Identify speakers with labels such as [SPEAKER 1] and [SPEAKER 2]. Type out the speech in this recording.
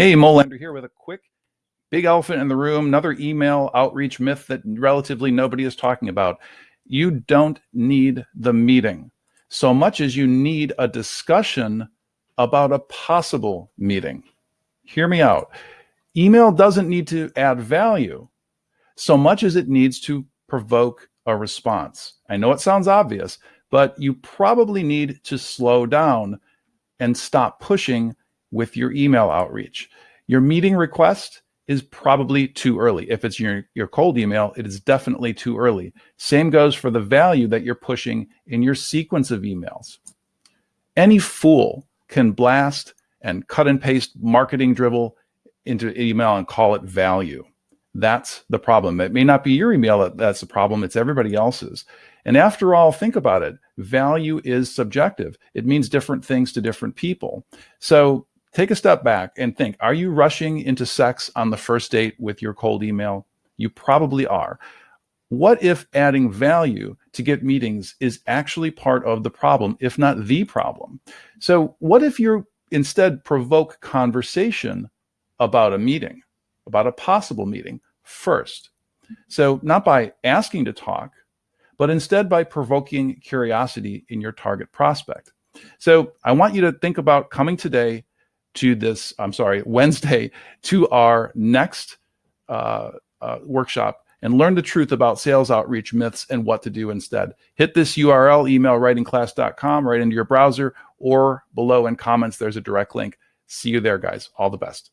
[SPEAKER 1] Hey, Molander here with a quick big elephant in the room, another email outreach myth that relatively nobody is talking about. You don't need the meeting so much as you need a discussion about a possible meeting. Hear me out. Email doesn't need to add value so much as it needs to provoke a response. I know it sounds obvious, but you probably need to slow down and stop pushing with your email outreach. Your meeting request is probably too early. If it's your, your cold email, it is definitely too early. Same goes for the value that you're pushing in your sequence of emails. Any fool can blast and cut and paste marketing dribble into email and call it value. That's the problem. It may not be your email that's the problem, it's everybody else's. And after all, think about it. Value is subjective. It means different things to different people. So take a step back and think, are you rushing into sex on the first date with your cold email? You probably are. What if adding value to get meetings is actually part of the problem, if not the problem? So what if you instead provoke conversation about a meeting, about a possible meeting first? So not by asking to talk, but instead by provoking curiosity in your target prospect. So I want you to think about coming today to this, I'm sorry, Wednesday to our next uh, uh, workshop and learn the truth about sales outreach myths and what to do instead. Hit this URL, emailwritingclass.com, right into your browser or below in comments, there's a direct link. See you there, guys. All the best.